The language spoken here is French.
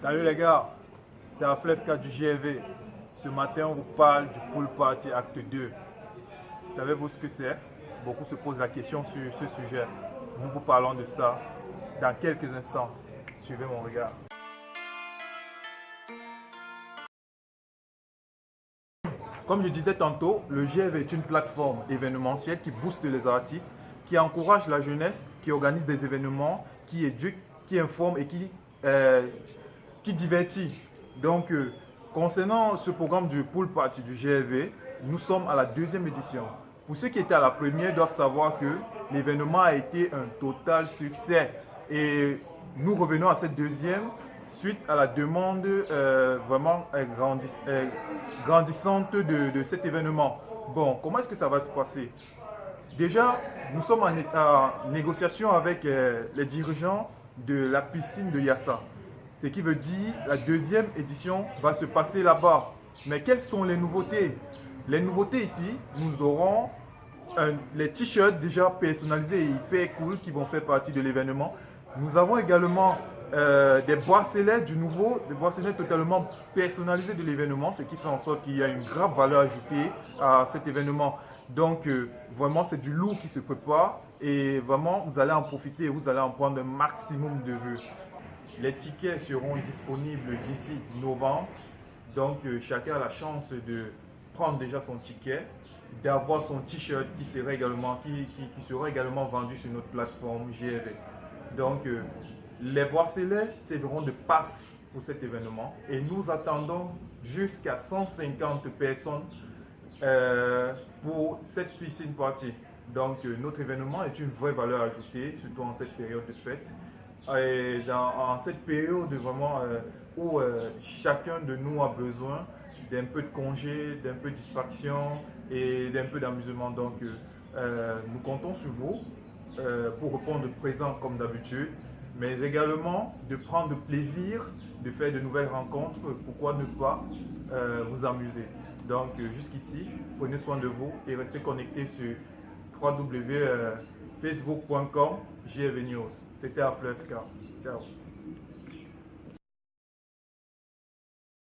Salut les gars, c'est Aflefka du GV. Ce matin, on vous parle du Pool Party Acte 2. Savez-vous ce que c'est? Beaucoup se posent la question sur ce sujet. Nous vous parlons de ça dans quelques instants. Suivez mon regard. Comme je disais tantôt, le GV est une plateforme événementielle qui booste les artistes, qui encourage la jeunesse, qui organise des événements, qui éduque, qui informe et qui, euh, qui divertit. Donc, euh, concernant ce programme du pool party du GV, nous sommes à la deuxième édition. Pour ceux qui étaient à la première doivent savoir que l'événement a été un total succès. Et nous revenons à cette deuxième suite à la demande euh, vraiment euh, grandissante de, cet événement. Bon, comment est-ce que ça va se passer? Déjà, nous sommes en, négociation avec les dirigeants de la piscine de Yassa. Ce qui veut dire la deuxième édition va se passer là-bas. Mais quelles sont les nouveautés? Les nouveautés ici, nous aurons les t-shirts déjà personnalisés et hyper cool qui vont faire partie de l'événement. Nous avons également euh, des bracelets du nouveau, des bracelets totalement personnalisés de l'événement, ce qui fait en sorte qu'il y a une grave valeur ajoutée à cet événement. Donc euh, vraiment c'est du lourd qui se prépare et vraiment vous allez en profiter vous allez en prendre un maximum de vues. Les tickets seront disponibles d'ici novembre, donc euh, chacun a la chance de prendre déjà son ticket, d'avoir son t-shirt qui, sera également, qui, qui, sera également vendu sur notre plateforme GRV. Donc les bracelets serviront de passe pour cet événement et nous attendons jusqu'à 150 personnes euh, pour cette piscine party. Donc euh, notre événement est une vraie valeur ajoutée, surtout en cette période de fête. Et en cette période vraiment euh, où chacun de nous a besoin d'un peu de congé, d'un peu de distraction et d'un peu d'amusement. Donc nous comptons sur vous pour répondre présent comme d'habitude mais également de prendre plaisir, de faire de nouvelles rencontres, pourquoi ne pas vous amuser? Donc euh, jusqu'ici, prenez soin de vous et restez connectés sur www.facebook.com GV News. C'était Aflefka. Ciao.